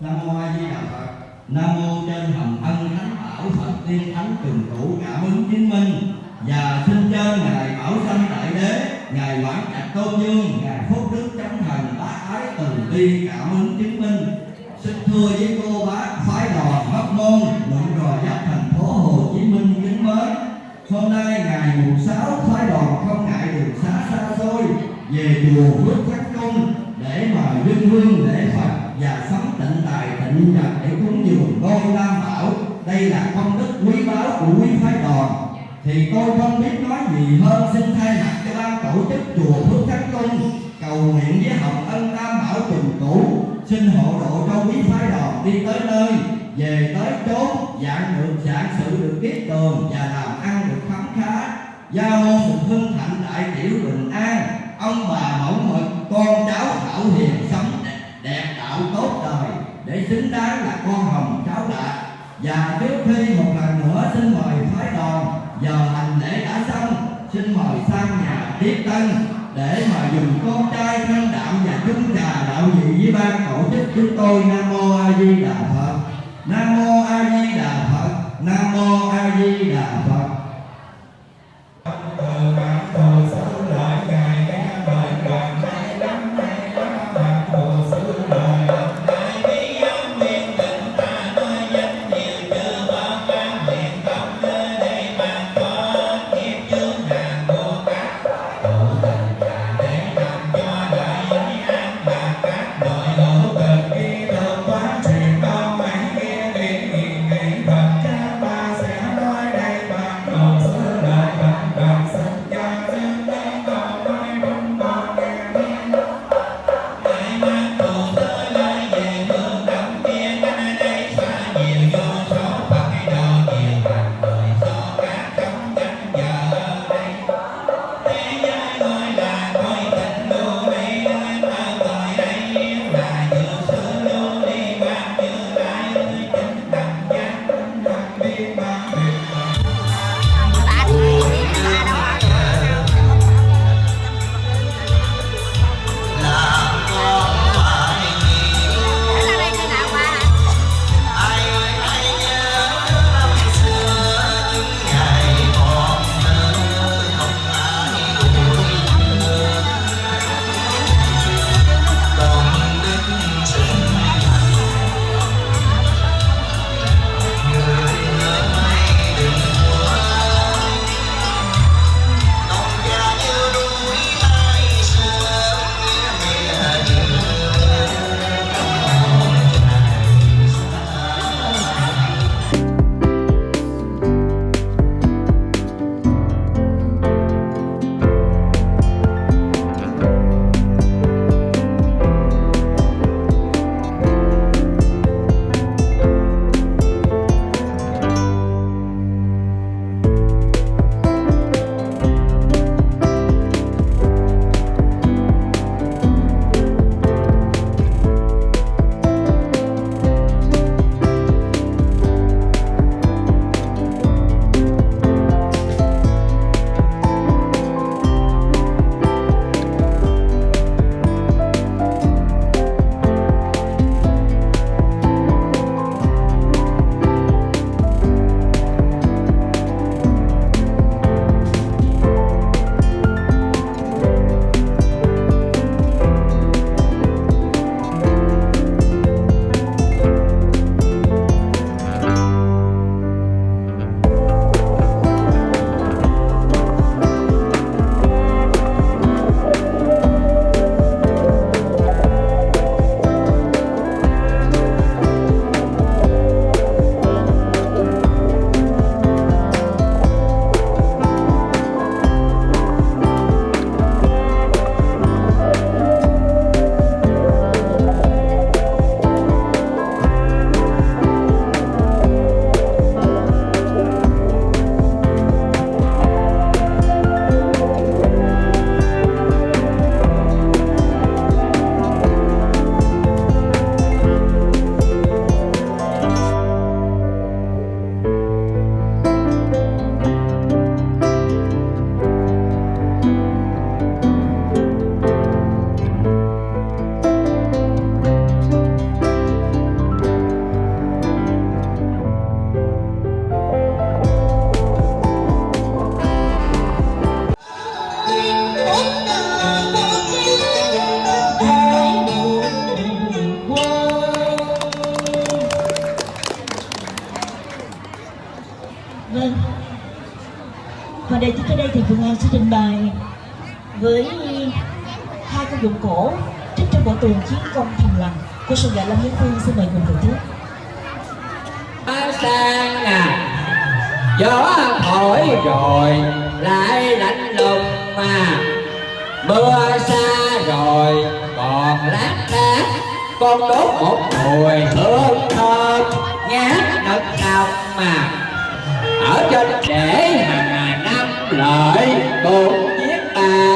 Nam mô a di đà phật. Nam mô trên hồng ân thánh bảo Phật tiên thánh trùng trụ cảm ứng chứng minh. Và xin chân ngài bảo sanh đại đế, ngài quảng trạch tôn dương ngài phúc đức chánh thần bá ái từ bi cảm ứng chứng minh. Xin thưa với cô bác phái đoàn pháp môn, luận đò giáp thành phố hồ chí minh kính mến. Hôm nay ngày mùng sáu, phái đoàn không ngại đường xa xa xôi, về chùa phước khắc cung để mà dân hương lễ phật và sau tịnh tài nhật để cúng dường ngôi tam bảo đây là công đức quý báu của quý phái đoàn. Thì tôi không biết nói gì hơn xin thay mặt cho ban tổ chức chùa Phước Khánh Cung cầu nguyện với hồng ân tam bảo trùng cũ xin hộ độ cho quý phái đoàn đi tới nơi về tới chốn dạng được dạng sự được biết tường và làm ăn được khám khá gia môn được hưng thạnh đại tiểu bình an ông bà mẫu mực con cháu hảo hiền sống đẹp, đẹp đạo tốt đời để xứng đáng là con hồng cháu đại và trước khi một lần nữa, xin mời phái đoàn giờ hành lễ đã xong. Xin mời sang nhà tiếp tân để mà dùng con trai thanh đạm và chúng trà đạo vị với ban tổ chức chúng tôi. Nam mô a di đà phật. Nam mô a di đà phật. Nam mô a di đà phật. Đây tiếp tới đây thì Phương An sẽ trình bày với hai câu dụng cổ trích trong bộ tuồng chiến công thầm lặng của sư dạy Lâm Nhân Phương. Xin mời cùng thưởng thức. Sang à gió thổi rồi, lại lạnh lùng mà. Mưa xa rồi, còn lát đá con đốt một mùi hương thơm ngát nực nồng mà. Ở trên để hàng lợi cùng chiếc ba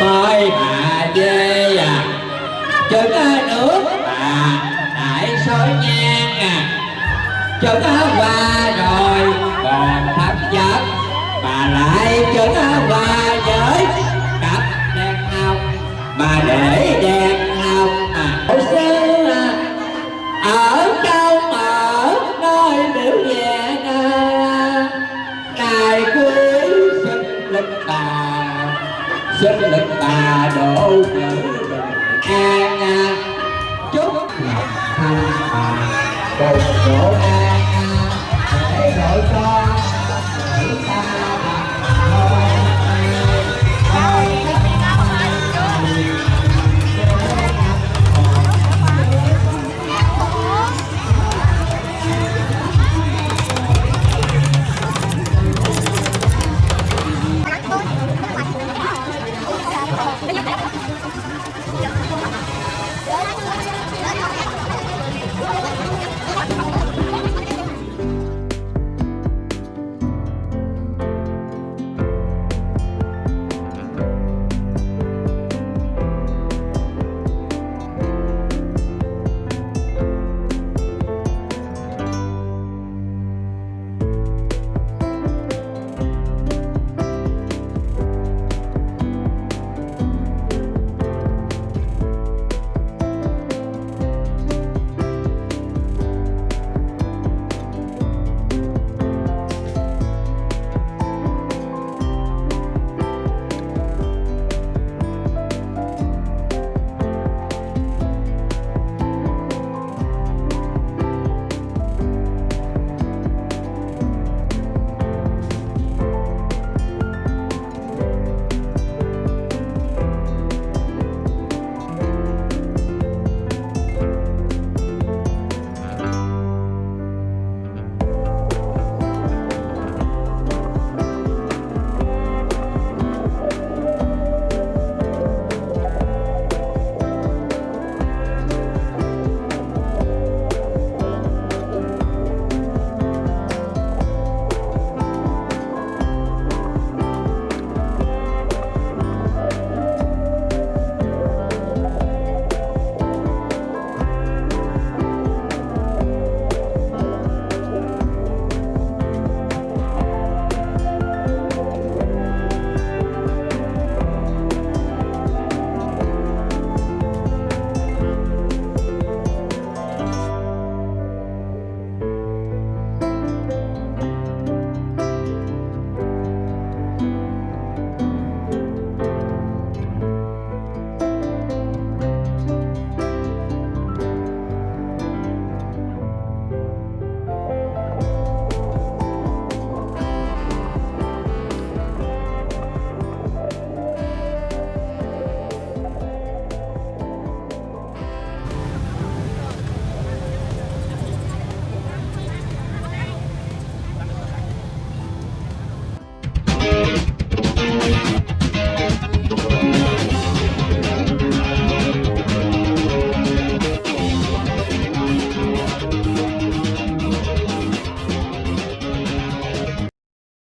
mời bà dê à chừng nước bà, đại soi nhang à. Chừng qua rồi, còn thấp giật bà lại chừng qua bà